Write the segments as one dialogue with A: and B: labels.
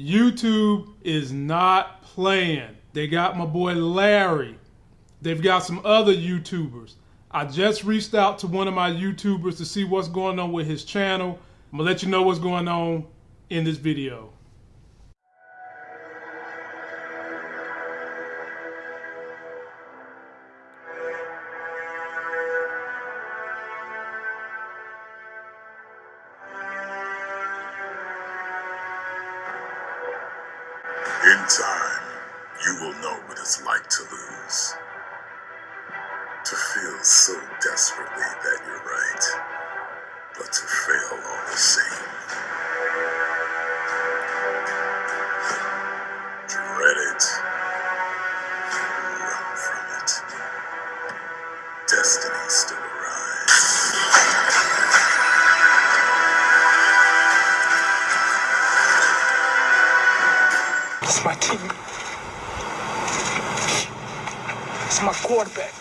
A: YouTube is not playing. They got my boy Larry. They've got some other YouTubers. I just reached out to one of my YouTubers to see what's going on with his channel. I'm gonna let you know what's going on in this video.
B: In time, you will know what it's like to lose. To feel so desperately that you're
C: It's my team. It's my quarterback.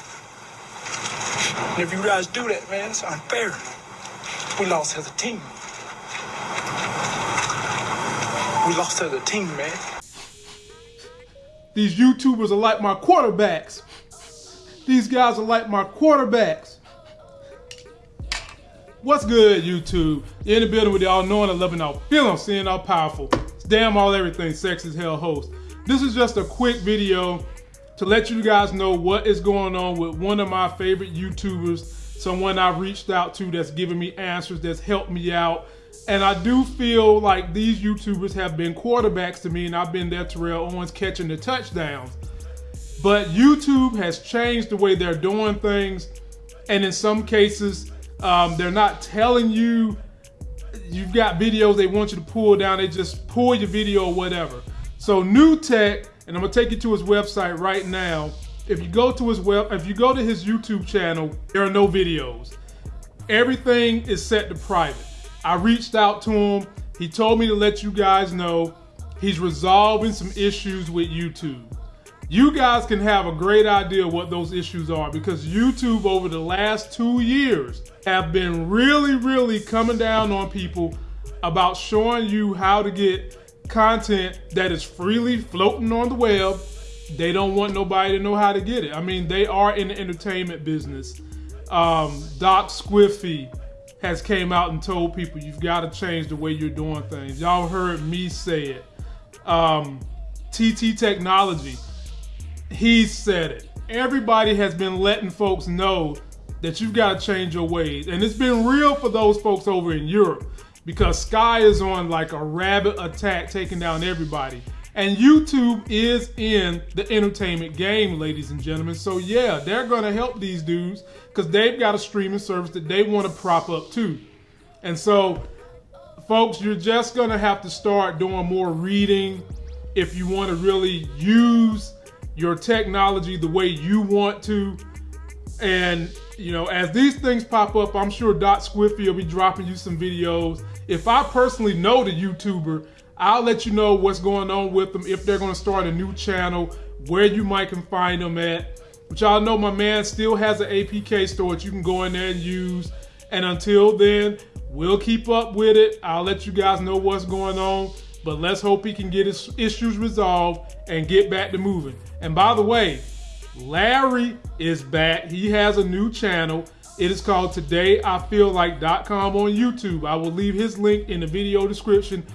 C: And if you guys do that, man, it's unfair. We lost as a team. We lost as a team, man.
A: These YouTubers are like my quarterbacks. These guys are like my quarterbacks. What's good, YouTube? In the building with y'all knowing, and loving, all feeling, seeing all powerful. Damn all everything, sex as hell host. This is just a quick video to let you guys know what is going on with one of my favorite YouTubers, someone I reached out to that's giving me answers, that's helped me out. And I do feel like these YouTubers have been quarterbacks to me, and I've been there, Terrell Owens, catching the touchdowns. But YouTube has changed the way they're doing things, and in some cases, um, they're not telling you you've got videos they want you to pull down. They just pull your video or whatever. So New Tech, and I'm gonna take you to his website right now. If you go to his web, if you go to his YouTube channel, there are no videos. Everything is set to private. I reached out to him. He told me to let you guys know he's resolving some issues with YouTube. You guys can have a great idea what those issues are because YouTube over the last two years have been really, really coming down on people about showing you how to get content that is freely floating on the web. They don't want nobody to know how to get it. I mean, they are in the entertainment business. Um, Doc Squiffy has came out and told people you've got to change the way you're doing things. Y'all heard me say it. Um, TT Technology, he said it. Everybody has been letting folks know that you've got to change your ways. And it's been real for those folks over in Europe because Sky is on like a rabbit attack taking down everybody. And YouTube is in the entertainment game, ladies and gentlemen. So yeah, they're gonna help these dudes because they've got a streaming service that they want to prop up too. And so, folks, you're just gonna have to start doing more reading if you want to really use your technology the way you want to. And you know, as these things pop up, I'm sure Doc Squiffy will be dropping you some videos. If I personally know the YouTuber, I'll let you know what's going on with them, if they're going to start a new channel, where you might can find them at. But y'all know my man still has an APK store that you can go in there and use. And until then, we'll keep up with it. I'll let you guys know what's going on. But let's hope he can get his issues resolved and get back to moving. And by the way, Larry is back. He has a new channel. It is called TodayIFeelLike.com on YouTube. I will leave his link in the video description.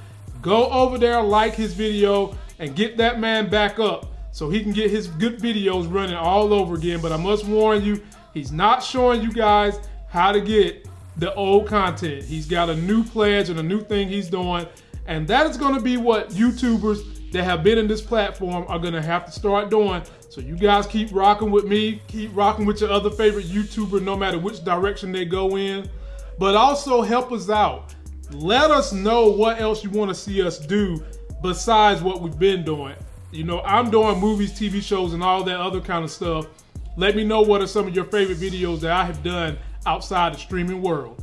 A: Go over there, like his video, and get that man back up so he can get his good videos running all over again. But I must warn you, he's not showing you guys how to get the old content. He's got a new pledge and a new thing he's doing. And that is going to be what YouTubers that have been in this platform are going to have to start doing. So you guys keep rocking with me, keep rocking with your other favorite YouTuber, no matter which direction they go in. But also help us out. Let us know what else you want to see us do besides what we've been doing. You know, I'm doing movies, TV shows, and all that other kind of stuff. Let me know what are some of your favorite videos that I have done outside the streaming world.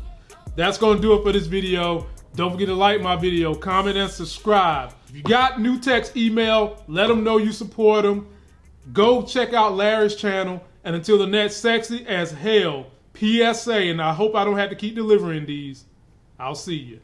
A: That's going to do it for this video. Don't forget to like my video, comment, and subscribe. If you got new text email, let them know you support them. Go check out Larry's channel. And until the next sexy as hell PSA, and I hope I don't have to keep delivering these. I'll see you.